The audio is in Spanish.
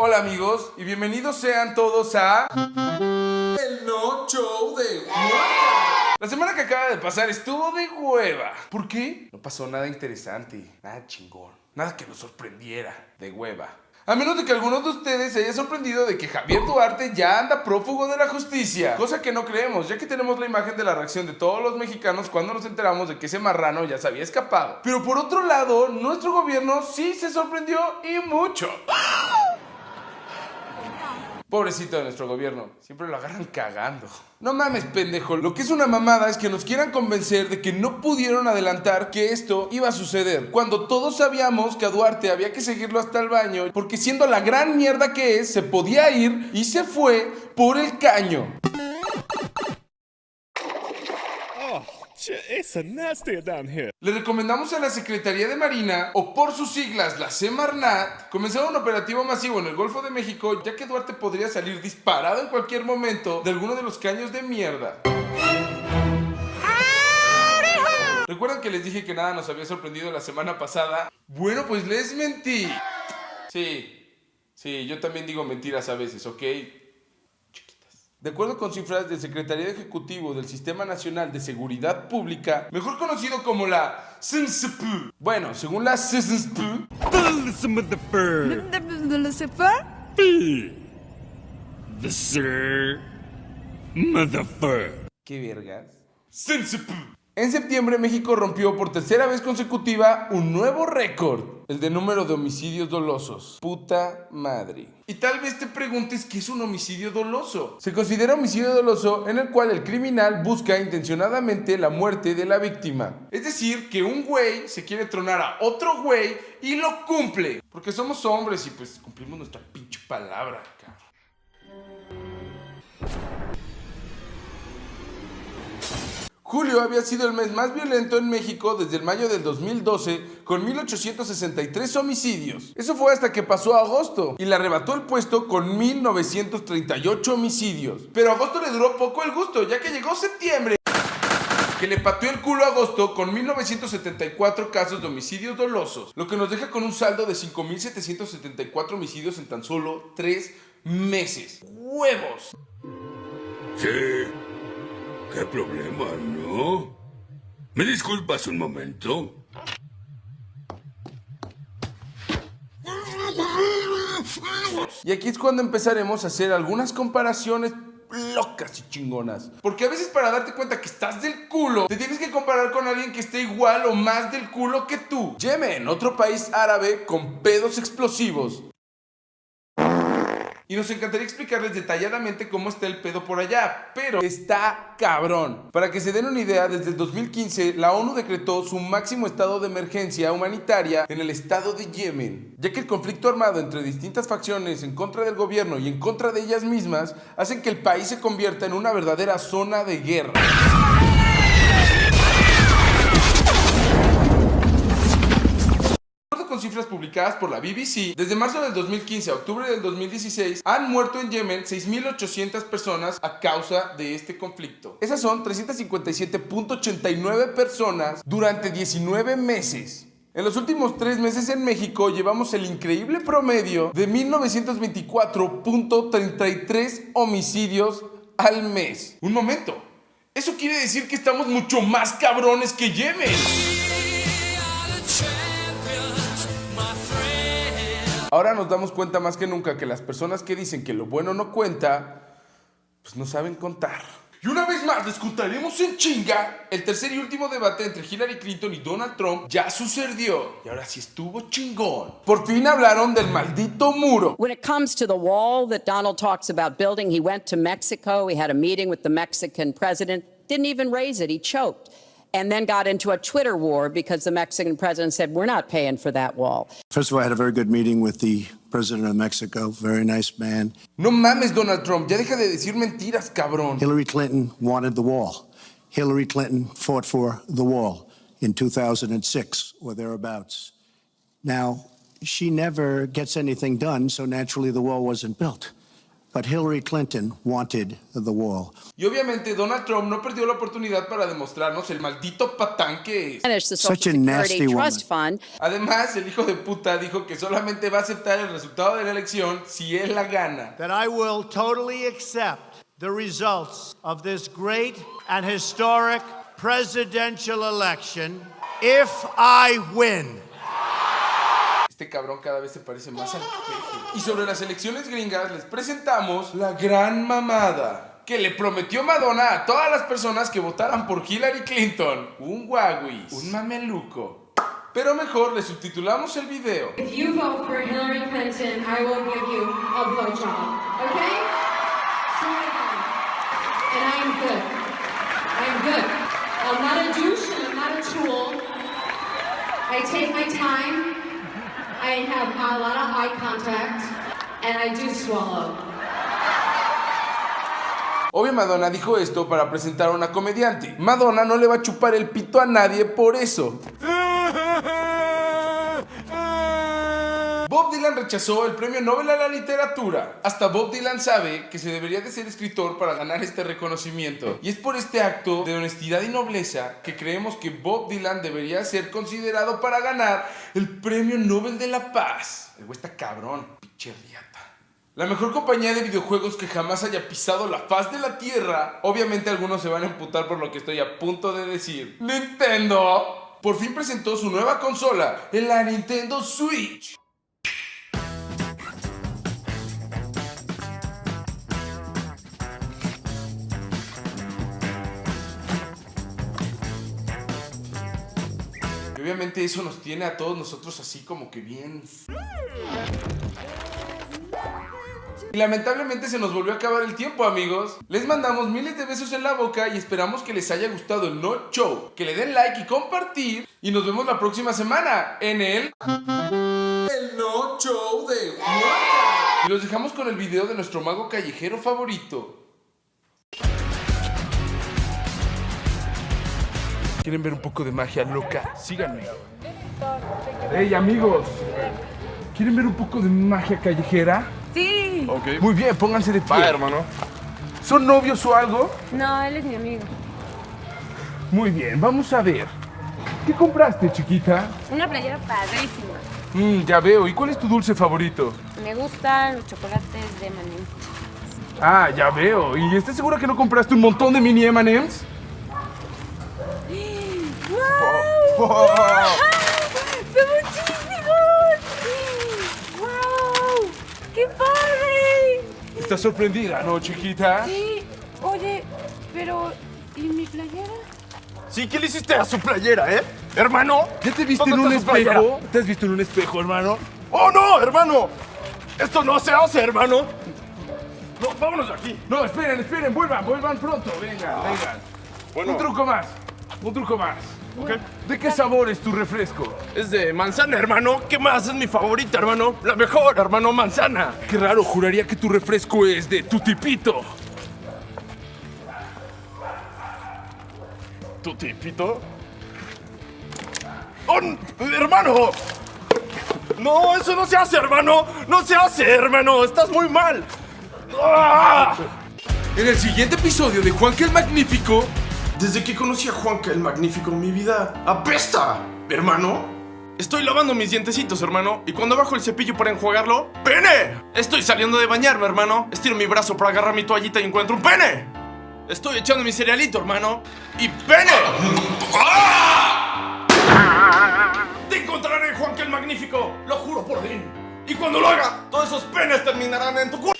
Hola amigos y bienvenidos sean todos a El No Show de Hueva. La semana que acaba de pasar estuvo de hueva. ¿Por qué? No pasó nada interesante, nada chingón, nada que nos sorprendiera de hueva. A menos de que alguno de ustedes se haya sorprendido de que Javier Duarte ya anda prófugo de la justicia. Cosa que no creemos, ya que tenemos la imagen de la reacción de todos los mexicanos cuando nos enteramos de que ese marrano ya se había escapado. Pero por otro lado, nuestro gobierno sí se sorprendió y mucho. Pobrecito de nuestro gobierno, siempre lo agarran cagando. No mames, pendejo. Lo que es una mamada es que nos quieran convencer de que no pudieron adelantar que esto iba a suceder. Cuando todos sabíamos que a Duarte había que seguirlo hasta el baño, porque siendo la gran mierda que es, se podía ir y se fue por el caño. It's a nasty down here. Le recomendamos a la Secretaría de Marina, o por sus siglas, la Semarnat, comenzar un operativo masivo en el Golfo de México, ya que Duarte podría salir disparado en cualquier momento de alguno de los caños de mierda. ¿Recuerdan que les dije que nada nos había sorprendido la semana pasada? Bueno, pues les mentí. Sí, sí, yo también digo mentiras a veces, ¿ok? De acuerdo con cifras del Secretaría Ejecutivo del Sistema Nacional de Seguridad Pública, mejor conocido como la SNSP. Bueno, según la SNSP, The sir. Motherfucker. ¿Qué vergas? SNSP. En septiembre, México rompió por tercera vez consecutiva un nuevo récord, el de número de homicidios dolosos. Puta madre. Y tal vez te preguntes qué es un homicidio doloso. Se considera homicidio doloso en el cual el criminal busca intencionadamente la muerte de la víctima. Es decir, que un güey se quiere tronar a otro güey y lo cumple. Porque somos hombres y pues cumplimos nuestra pinche palabra, Julio había sido el mes más violento en México desde el mayo del 2012 con 1863 homicidios. Eso fue hasta que pasó a agosto y le arrebató el puesto con 1938 homicidios. Pero agosto le duró poco el gusto ya que llegó septiembre que le pateó el culo a agosto con 1974 casos de homicidios dolosos, lo que nos deja con un saldo de 5.774 homicidios en tan solo 3 meses. ¡Huevos! Sí. ¿Qué problema, no? ¿Me disculpas un momento? Y aquí es cuando empezaremos a hacer algunas comparaciones locas y chingonas. Porque a veces para darte cuenta que estás del culo, te tienes que comparar con alguien que esté igual o más del culo que tú. Yemen, otro país árabe con pedos explosivos. Y nos encantaría explicarles detalladamente cómo está el pedo por allá, pero está cabrón. Para que se den una idea, desde el 2015 la ONU decretó su máximo estado de emergencia humanitaria en el estado de Yemen, ya que el conflicto armado entre distintas facciones en contra del gobierno y en contra de ellas mismas hacen que el país se convierta en una verdadera zona de guerra. Cifras publicadas por la BBC, desde marzo del 2015 a octubre del 2016 han muerto en Yemen 6.800 personas a causa de este conflicto. Esas son 357.89 personas durante 19 meses. En los últimos tres meses en México llevamos el increíble promedio de 1924.33 homicidios al mes. Un momento, eso quiere decir que estamos mucho más cabrones que Yemen. Ahora nos damos cuenta más que nunca que las personas que dicen que lo bueno no cuenta, pues no saben contar. Y una vez más les contaremos en chinga, el tercer y último debate entre Hillary Clinton y Donald Trump ya sucedió. Y ahora sí estuvo chingón. Por fin hablaron del maldito muro. When it comes to the wall that Donald talks about building, he went to Mexico, he had a meeting with the Mexican president, didn't even raise it, he choked. And then got into a Twitter war because the Mexican president said, We're not paying for that wall. First of all, I had a very good meeting with the president of Mexico, very nice man. No mames, Donald Trump, ya deja de decir mentiras, cabrón. Hillary Clinton wanted the wall. Hillary Clinton fought for the wall in 2006 or thereabouts. Now, she never gets anything done, so naturally the wall wasn't built. But Hillary Clinton wanted the wall. Y obviamente Donald Trump no perdió la oportunidad para demostrarnos el maldito patán que es. Such a nasty woman. Trust Fund. Además, el hijo de puta dijo que solamente va a aceptar el resultado de la elección si él la gana. that I will totally accept the results of this great and historic presidential election if I win. Este cabrón cada vez se parece más al peje. Y sobre las elecciones gringas les presentamos la gran mamada que le prometió Madonna a todas las personas que votaran por Hillary Clinton. Un Huawei, un mameluco. Pero mejor le subtitulamos el video. If you vote for Hillary Clinton, I will give you a blowjob. Okay? God. And I am good. I am good. I'm not a douche and I'm not a tool. I take my time. I have a lot of eye contact. And I do swallow. Obvio Madonna dijo esto para presentar a una comediante. Madonna no le va a chupar el pito a nadie por eso. Bob Dylan rechazó el premio Nobel a la literatura. Hasta Bob Dylan sabe que se debería de ser escritor para ganar este reconocimiento. Y es por este acto de honestidad y nobleza que creemos que Bob Dylan debería ser considerado para ganar el premio Nobel de la Paz. El cabrón, pinche. La mejor compañía de videojuegos que jamás haya pisado la faz de la tierra. Obviamente algunos se van a emputar por lo que estoy a punto de decir. Nintendo por fin presentó su nueva consola, la Nintendo Switch. Obviamente eso nos tiene a todos nosotros así como que bien y lamentablemente se nos volvió a acabar el tiempo, amigos. Les mandamos miles de besos en la boca y esperamos que les haya gustado el No Show. Que le den like y compartir. Y nos vemos la próxima semana en el... El No Show de. Y los dejamos con el video de nuestro mago callejero favorito. ¿Quieren ver un poco de magia loca? Síganme. Hey amigos, ¿quieren ver un poco de magia callejera? Sí. Muy bien, pónganse de pie. hermano. ¿Son novios o algo? No, él es mi amigo. Muy bien, vamos a ver. ¿Qué compraste, chiquita? Una playera padrísima. Mmm, ya veo. ¿Y cuál es tu dulce favorito? Me gustan los chocolates de maní. Ah, ya veo. ¿Y estás segura que no compraste un montón de mini M&M's? ¡Wow! ¡Son muchísimos! ¡Wow! ¡Qué padre! ¿Estás sorprendida, no, chiquita? Sí. Oye, pero ¿y mi playera? Sí, ¿qué le hiciste a su playera, eh? Hermano. ¿Ya te viste en ¿Dónde un espejo? ¿Te has visto en un espejo, hermano? ¡Oh, no, hermano! Esto no se hace, hermano. No, vámonos de aquí. No, esperen, esperen, vuelvan, vuelvan pronto. Vengan, vengan. Bueno. Un truco más, un truco más. ¿De qué sabor es tu refresco? Es de manzana, hermano. ¿Qué más? Es mi favorita, hermano. La mejor, hermano, manzana. Qué raro, juraría que tu refresco es de tu tipito. ¿Tu tipito? ¡Oh, hermano! No, eso no se hace, hermano. No se hace, hermano. Estás muy mal. ¡Ah! En el siguiente episodio de Juanque el Magnífico, Desde que conocí a Juanca el Magnífico, mi vida apesta, hermano. Estoy lavando mis dientecitos, hermano, y cuando bajo el cepillo para enjuagarlo, ¡pene! Estoy saliendo de bañarme, hermano. Estiro mi brazo para agarrar mi toallita y encuentro un pene. Estoy echando mi cerealito, hermano, y ¡pene! ¡Ah! Te encontraré, Juanca el Magnífico, lo juro por ti. Y cuando lo haga, todos esos penes terminarán en tu culo.